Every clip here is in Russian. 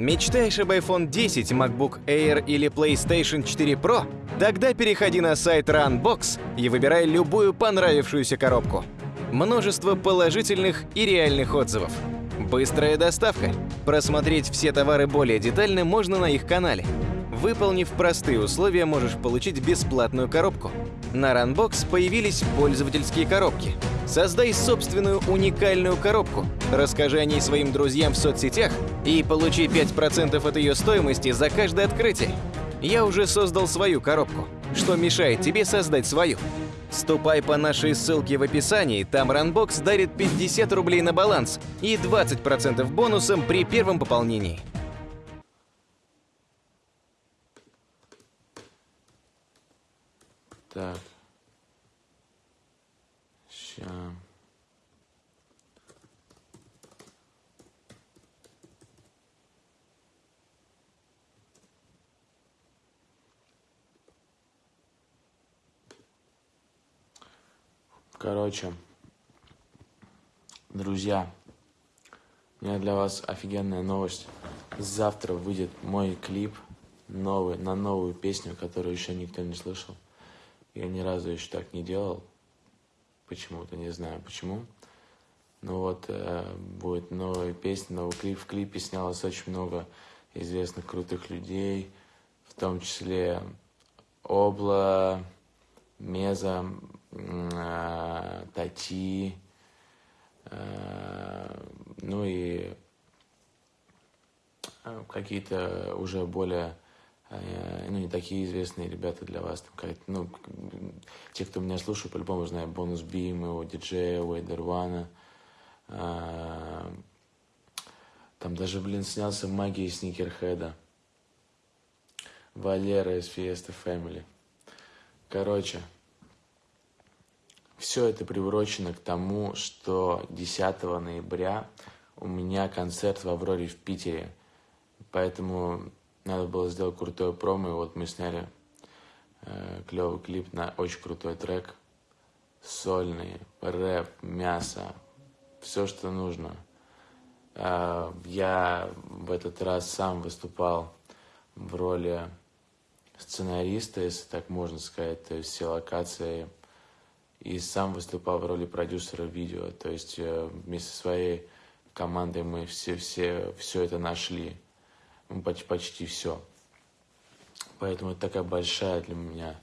Мечтаешь об iPhone 10, MacBook Air или PlayStation 4 Pro? Тогда переходи на сайт Runbox и выбирай любую понравившуюся коробку. Множество положительных и реальных отзывов. Быстрая доставка. Просмотреть все товары более детально можно на их канале. Выполнив простые условия, можешь получить бесплатную коробку. На Runbox появились пользовательские коробки. Создай собственную уникальную коробку, расскажи о ней своим друзьям в соцсетях и получи 5% от ее стоимости за каждое открытие. Я уже создал свою коробку. Что мешает тебе создать свою? Ступай по нашей ссылке в описании, там Runbox дарит 50 рублей на баланс и 20% бонусом при первом пополнении. Так. Ща. Короче, друзья, у меня для вас офигенная новость. Завтра выйдет мой клип новый, на новую песню, которую еще никто не слышал. Я ни разу еще так не делал. Почему-то, не знаю почему. Ну вот, э, будет новая песня, новый клип. В клипе снялось очень много известных крутых людей, в том числе Обла, Меза, э, Тати, э, ну и э, какие-то уже более ну, не такие известные ребята для вас. Там, как, ну, те, кто меня слушает, по-любому знают Бонус Бим, его диджея, Уэйдер Вана. Э, там даже, блин, снялся магия Сникерхеда. Валера из Fiesta Family. Короче, все это приурочено к тому, что 10 ноября у меня концерт в Авроре в Питере. Поэтому надо было сделать крутое промо, и вот мы сняли э, клевый клип на очень крутой трек. Сольный, рэп, мясо, все, что нужно. Э, я в этот раз сам выступал в роли сценариста, если так можно сказать, то есть все локации и сам выступал в роли продюсера видео. То есть э, вместе со своей командой мы все, все, все это нашли. Почти, почти все. Поэтому это такая большая для меня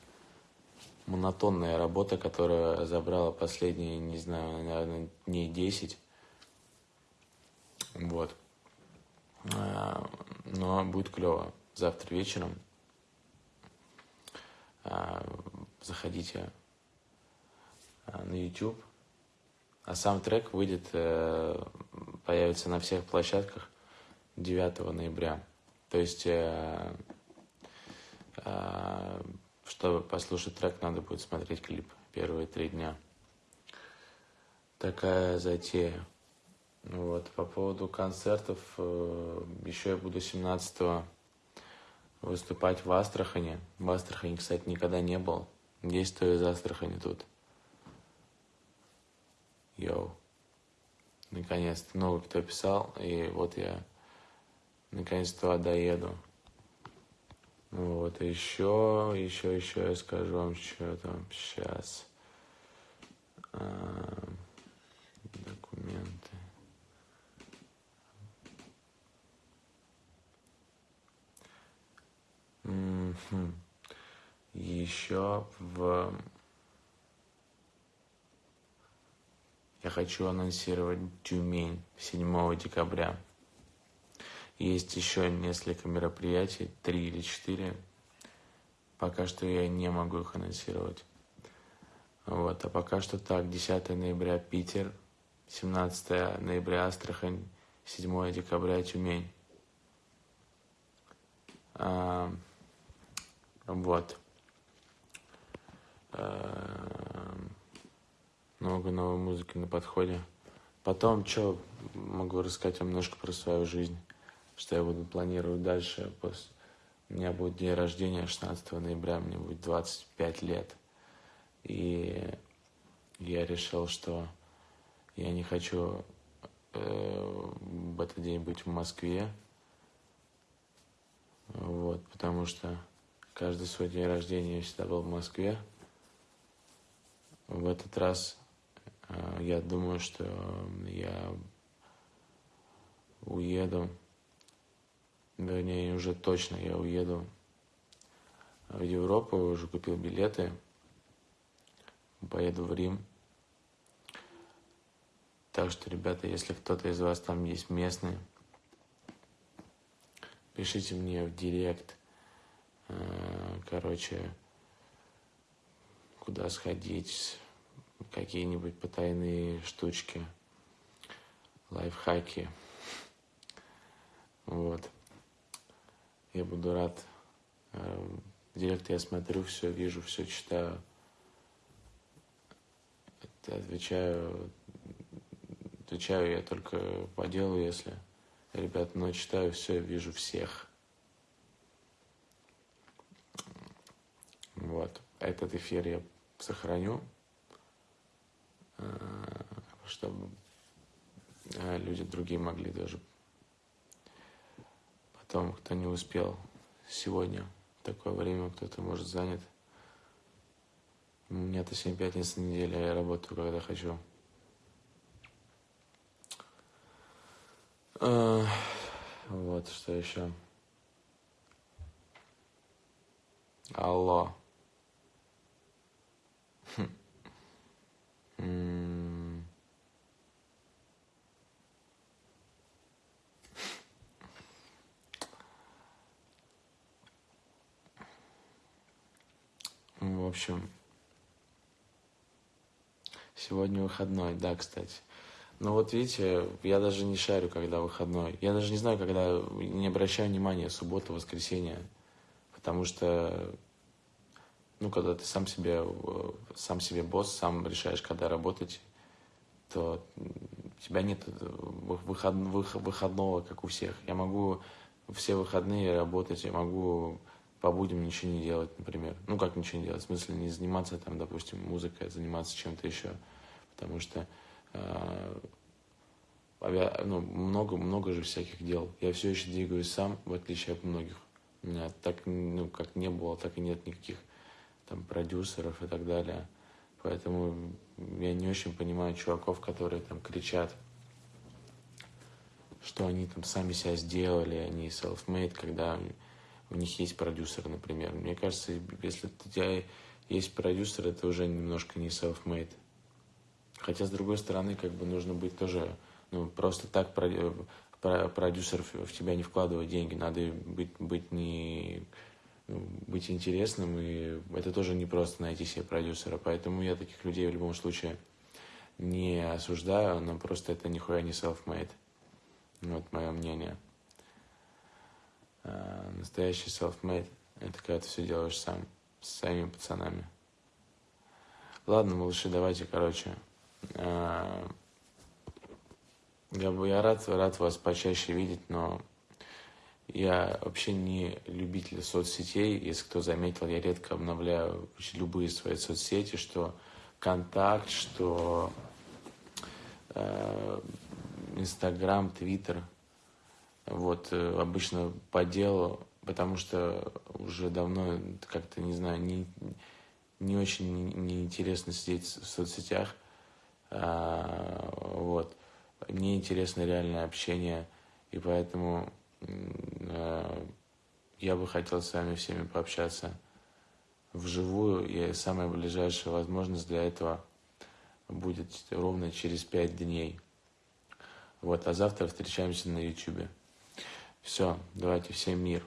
монотонная работа, которая забрала последние, не знаю, наверное, дней 10. Вот. А, но будет клево. Завтра вечером а, заходите Э, на YouTube. А сам трек выйдет, э, появится на всех площадках 9 ноября. То есть, э, чтобы послушать трек, надо будет смотреть клип первые три дня. Такая затея. Ну вот. По поводу концертов, еще я буду 17 выступать в Астрахани. В Астрахани, кстати, никогда не был. Есть кто из Астрахани тут. Йоу. Наконец-то новый кто писал, и вот я наконец-то доеду. Вот, еще, еще, еще я скажу вам, что там сейчас. А, документы. Еще в Я хочу анонсировать Тюмень 7 декабря. Есть еще несколько мероприятий, три или четыре. Пока что я не могу их анонсировать. Вот, а пока что так, 10 ноября Питер, 17 ноября Астрахань, 7 декабря Тюмень. А, вот. А, много новой музыки на подходе. Потом, что могу рассказать немножко про свою жизнь, что я буду планировать дальше. После... У меня будет день рождения 16 ноября, мне будет 25 лет. И я решил, что я не хочу э, в этот день быть в Москве. Вот, потому что каждый свой день рождения я всегда был в Москве. В этот раз э, я думаю, что я уеду, вернее, уже точно я уеду в Европу, уже купил билеты, поеду в Рим. Так что, ребята, если кто-то из вас там есть местный, пишите мне в директ, э, короче, куда сходить, какие-нибудь потайные штучки, лайфхаки. Вот. Я буду рад. В директ я смотрю, все вижу, все читаю. Отвечаю Отвечаю я только по делу, если, ребят, но читаю все, вижу всех. Вот. Этот эфир я сохраню, э, чтобы э, люди другие могли даже потом, кто не успел сегодня, такое время кто-то может занят. У меня-то 7 пятниц на неделю, а я работаю, когда хочу. А, вот, что еще. Алло. В общем, сегодня выходной, да, кстати. Ну вот видите, я даже не шарю, когда выходной. Я даже не знаю, когда не обращаю внимания, суббота, воскресенье. Потому что, ну, когда ты сам себе, сам себе босс, сам решаешь, когда работать, то у тебя нет выход, выходного, как у всех. Я могу все выходные работать, я могу по будням ничего не делать, например. Ну, как ничего не делать, в смысле не заниматься там, допустим, музыкой, а заниматься чем-то еще. Потому что Э, ну, много, много же всяких дел. Я все еще двигаюсь сам, в отличие от многих. У меня так, ну, как не было, так и нет никаких там продюсеров и так далее. Поэтому я не очень понимаю чуваков, которые там кричат, что они там сами себя сделали, они self-made, когда у них есть продюсер, например. Мне кажется, если у тебя есть продюсер, это уже немножко не self-made. Хотя, с другой стороны, как бы нужно быть тоже, ну, просто так продюсер в тебя не вкладывает деньги, надо быть, быть не ну, быть интересным, и это тоже не просто найти себе продюсера, поэтому я таких людей в любом случае не осуждаю, но просто это нихуя не self-made. Вот мое мнение. А, настоящий self-made – это когда ты все делаешь сам, с своими пацанами. Ладно, малыши, давайте, короче, я, я рад, рад вас почаще видеть, но я вообще не любитель соцсетей. Если кто заметил, я редко обновляю любые свои соцсети, что Контакт, что э, Инстаграм, Твиттер. Вот, э, обычно по делу, потому что уже давно как-то, не знаю, не, не очень неинтересно сидеть в соцсетях. А, вот. Мне интересно реальное общение, и поэтому а, я бы хотел с вами всеми пообщаться вживую, и самая ближайшая возможность для этого будет ровно через пять дней. Вот, а завтра встречаемся на YouTube. Все, давайте, всем мир.